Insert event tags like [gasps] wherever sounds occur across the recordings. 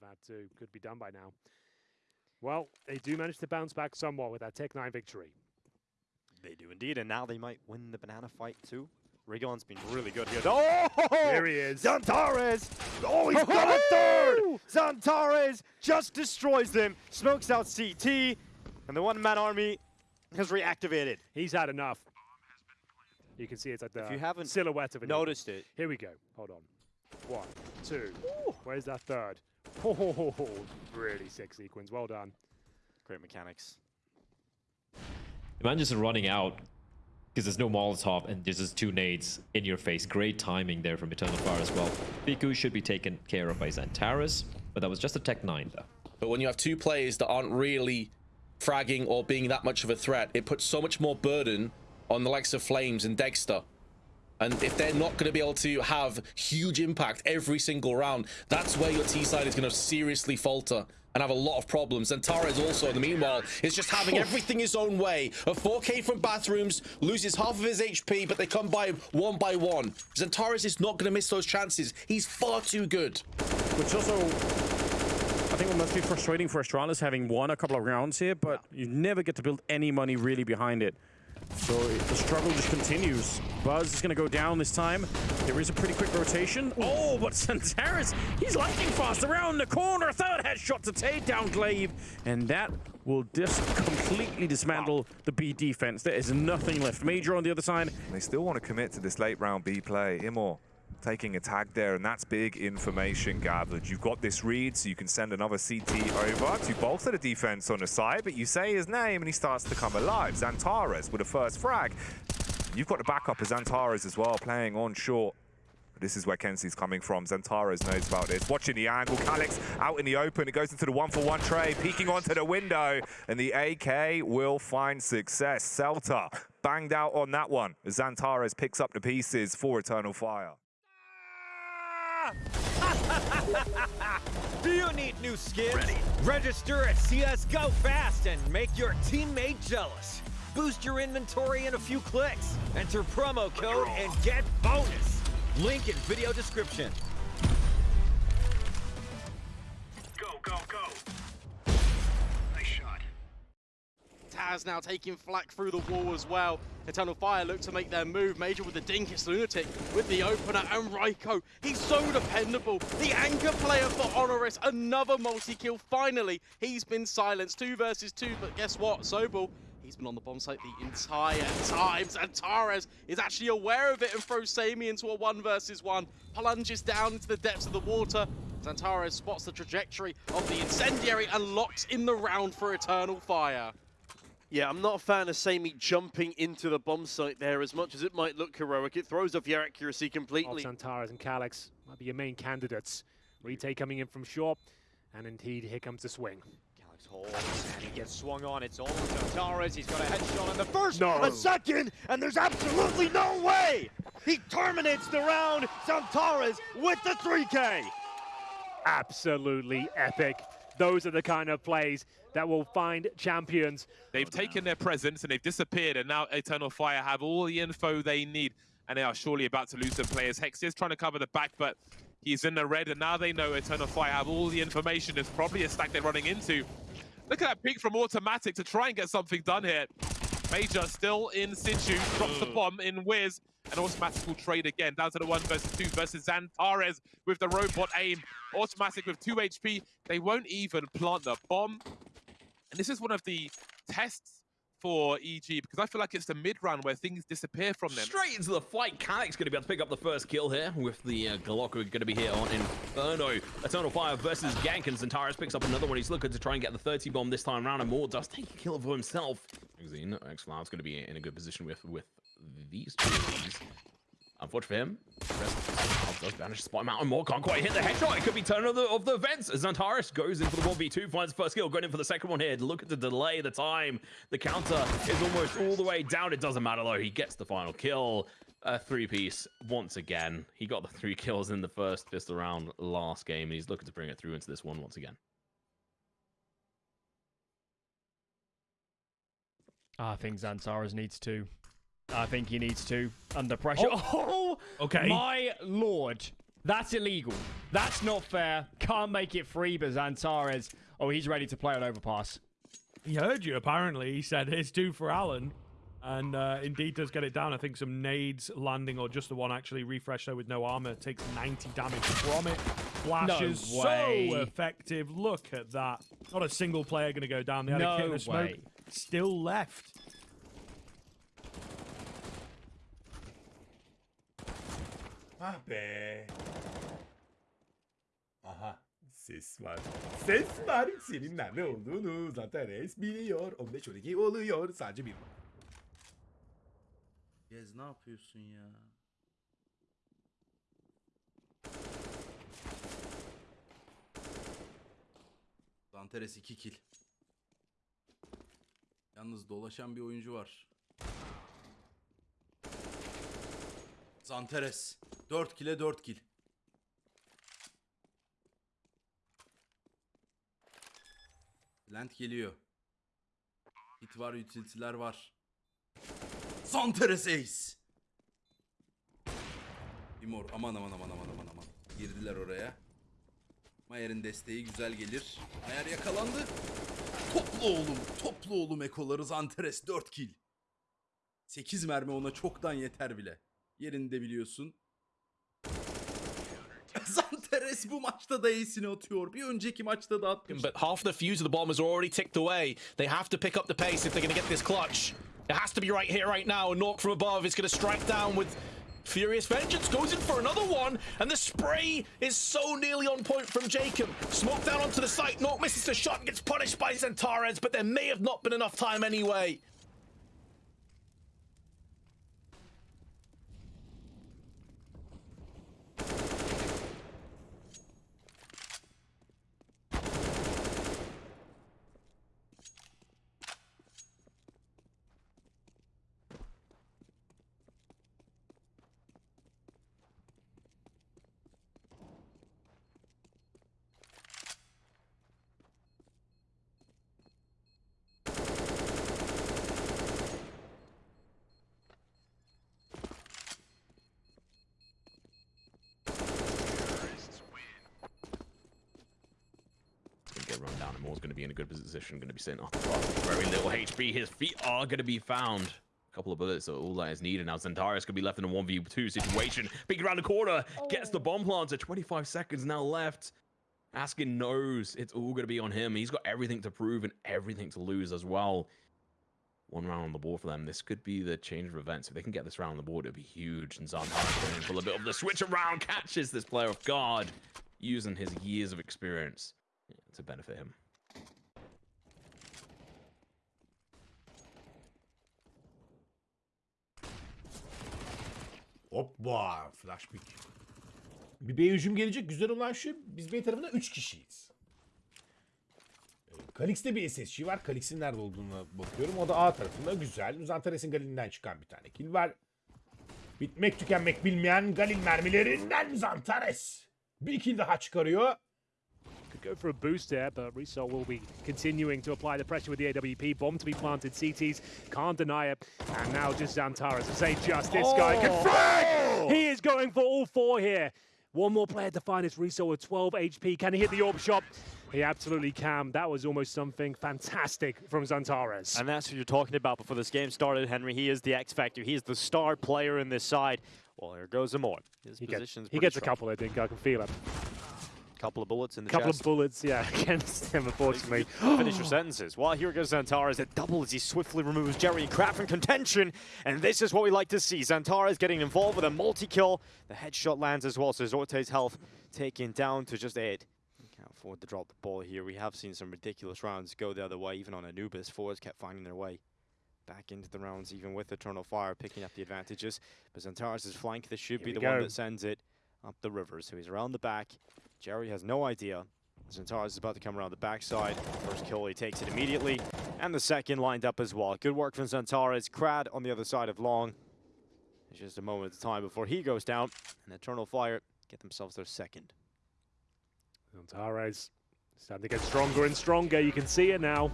have had to could be done by now. Well, they do manage to bounce back somewhat with that Tec-9 victory. They do indeed, and now they might win the banana fight too. Rigon's been really good here. Oh! There he is. Xantares! Oh, he's got a third! Xantares just destroys them, smokes out CT, and the one-man army has reactivated. He's had enough. You can see it's at the If you haven't silhouette of it. Noticed it. Here we go. Hold on. One, two. Where's that third? Oh, really sick sequence. Well done. Great mechanics. The man just running out because there's no Molotov and there's just two nades in your face. Great timing there from Eternal Fire as well. Biku should be taken care of by Xantares, but that was just a Tec-9 though. But when you have two players that aren't really fragging or being that much of a threat, it puts so much more burden on the likes of Flames and Dexter. And if they're not going to be able to have huge impact every single round, that's where your T side is going to seriously falter and have a lot of problems. And Torres also, in the meanwhile, is just having everything his own way. A 4K from bathrooms, loses half of his HP, but they come by one by one. Xantares is not going to miss those chances. He's far too good. Which also, I think, it must be frustrating for Astralis having won a couple of rounds here, but you never get to build any money really behind it. So the struggle just continues. Buzz is going to go down this time. There is a pretty quick rotation. Oh, but Xantares, he's lightning fast around the corner. Third headshot to take down Glaive. And that will just completely dismantle the B defense. There is nothing left. Major on the other side. They still want to commit to this late round B play. Imor taking a tag there, and that's big information gathered. You've got this read, so you can send another CT over to bolster the defense on the side, but you say his name and he starts to come alive. Xantares with a first frag. You've got the backup of Xantares as well, playing on short. This is where Kenzie's coming from. Xantares knows about this. Watching the angle. Calyx out in the open. It goes into the one-for-one tray, peeking onto the window. And the AK will find success. Celta banged out on that one. Xantares picks up the pieces for Eternal Fire. [laughs] Do you need new skins? Ready. Register at CSGO fast and make your teammate jealous. Boost your inventory in a few clicks. Enter promo code and get bonus. Link in video description. Taz now taking flak through the wall as well. Eternal Fire look to make their move. Major with the Dinkus Lunatic with the opener and Raiko. He's so dependable. The anchor player for Honoris. Another multi-kill. Finally, he's been silenced. Two versus two, but guess what? Sobel He's been on the bomb site the entire time. Xantares is actually aware of it and throws Sami into a one versus one. Plunges down into the depths of the water. Xantares spots the trajectory of the incendiary and locks in the round for Eternal Fire. Yeah, I'm not a fan of Sammy jumping into the bomb site there as much as it might look heroic. It throws off your accuracy oh, completely. Xantares and Calyx might be your main candidates. Retake coming in from short, and indeed here comes the swing. Calyx holds, and he gets swung on. It's all on Xantares. He's got a headshot on the first, no. a second, and there's absolutely no way! He terminates the round, Xantares with the 3K! Absolutely epic. Those are the kind of plays that will find champions. They've taken their presence and they've disappeared, and now Eternal Fire have all the info they need, and they are surely about to lose some players. Hex is trying to cover the back, but he's in the red, and now they know Eternal Fire have all the information. It's probably a stack they're running into. Look at that peek from Automatic to try and get something done here. Major still in situ, drops the bomb in Wiz, and Automatic will trade again, down to the one versus two versus Xantares with the robot aim. Automatic with two HP, they won't even plant the bomb. And this is one of the tests for EG because I feel like it's the mid round where things disappear from them. Straight into the fight. Calyx's going to be able to pick up the first kill here with the uh, Glock going to be here on Inferno. Eternal Fire versus Gank and Xantares picks up another one. He's looking to try and get the 30 bomb this time around and more does take a kill for himself. Magazine, X-Cloud's going to be in a good position with, with these two. Unfortunate for him, does manage to spot him out and more. Can't quite hit the headshot. It could be turn of the, of the events. Xantares goes in for the 1v2, finds the first kill, going in for the second one here. Look at the delay, the time. The counter is almost all the way down. It doesn't matter though. He gets the final kill. A three-piece once again. He got the three kills in the first pistol round last game. He's looking to bring it through into this one once again. I think Xantares needs to. I think he needs to. Under pressure. Oh, oh okay. My lord. That's illegal. That's not fair. Can't make it free, but Xantares, oh, he's ready to play on overpass. He heard you, apparently. He said, here's two for Alan. And uh, indeed does get it down. I think some nades landing, or just the one actually refresh though with no armor, takes 90 damage from it. Flashes No so way. effective. Look at that. Not a single player going to go down. They had No a kit of smoke way. still left. Ah be. Aha. Ses var. Ses var. Senin nerede olduğunu zaten res biliyor. 15-12 oluyor. Sadece bir. Gez ne yapıyorsun ya? Zanteres 2 kill. Yalnız dolaşan bir oyuncu var. Zanteres 4 kill'e 4 kill. Lent geliyor. Hit var, utility'ler var. Zanteres Ace. Timor aman aman aman aman aman aman. Girdiler oraya. Mayer'in desteği güzel gelir. Mayer yakalandı. Toplu oğlum. Toplu oğlum ekoları Zanteres 4 kill. 8 mermi ona çoktan yeter bile. Yerini de biliyorsun. [laughs] Xantares bu maçta da atıyor. Bir önceki maçta da atmış. But half the fuse of the bombers are already ticked away. They have to pick up the pace if they're going to get this clutch. It has to be right here, right now. And Nork from above is going to strike down with Furious Vengeance. Goes in for another one. And the spray is so nearly on point from Jacob. Smoke down onto the site. Nork misses the shot and gets punished by Xantares. But there may have not been enough time anyway. And Moore's gonna be in a good position, gonna be sitting off the. Very little HP. His feet are gonna be found. A couple of bullets are all that is needed. Now Xantares gonna be left in a 1v2 situation. Peeking around the corner, gets the bomb planter. 25 seconds now left. Askin knows it's all gonna be on him. He's got everything to prove and everything to lose as well. One round on the board for them. This could be the change of events. If they can get this round on the board, it'd be huge. And Xantares going for a bit of the switch around, catches this player off guard, using his years of experience to benefit him. Hoppa. Flash pick. Bir B hücum gelecek. Güzel olan şu. Biz B tarafında 3 kişiyiz. Ee, Kalix'te bir SSG var. Kalix'in nerede olduğuna bakıyorum. O da A tarafında. Güzel. Zantares'in Galil'inden çıkan bir tane kill var. Bitmek tükenmek bilmeyen Galil mermilerinden Zantares. Bir kill daha çıkarıyor. Could go for a boost there, but Resol will be continuing to apply the pressure with the AWP. Bomb to be planted. CTs can't deny it. And now just Xantares to say just this guy oh. can frag! He is going for all four here. One more player to find is Resol with 12 HP. Can he hit the orb shot? He absolutely can. That was almost something fantastic from Xantares. And that's what you're talking about before this game started, Henry. He is the X Factor. He is the star player in this side. Well, here goes Amor. His He, get- position's he pretty gets a couple, I think. I can feel it. Couple of bullets in the couple chest. of bullets, yeah, [laughs] against him, unfortunately. Finish your [gasps] sentences. Well, here goes Xantares. It double as he swiftly removes Jerry and Krad from contention. And this is what we like to see. Xantares getting involved with a multi-kill. The headshot lands as well, so Zorte's health taken down to just eight. Can't afford to drop the ball here. We have seen some ridiculous rounds go the other way, even on Anubis. Forwards kept finding their way back into the rounds, even with Eternal Fire picking up the advantages. But Xantares' flank, this should Here be the one that sends it up the river. So he's around the back. Jerry has no idea. Xantares is about to come around the backside. First kill, he takes it immediately. And the second lined up as well. Good work from Xantares. Krad on the other side of Long. It's just a moment of time before he goes down. And Eternal Fire get themselves their second. Xantares starting to get stronger and stronger. You can see it now.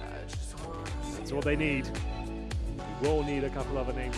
That's what they need. We will need a couple other names.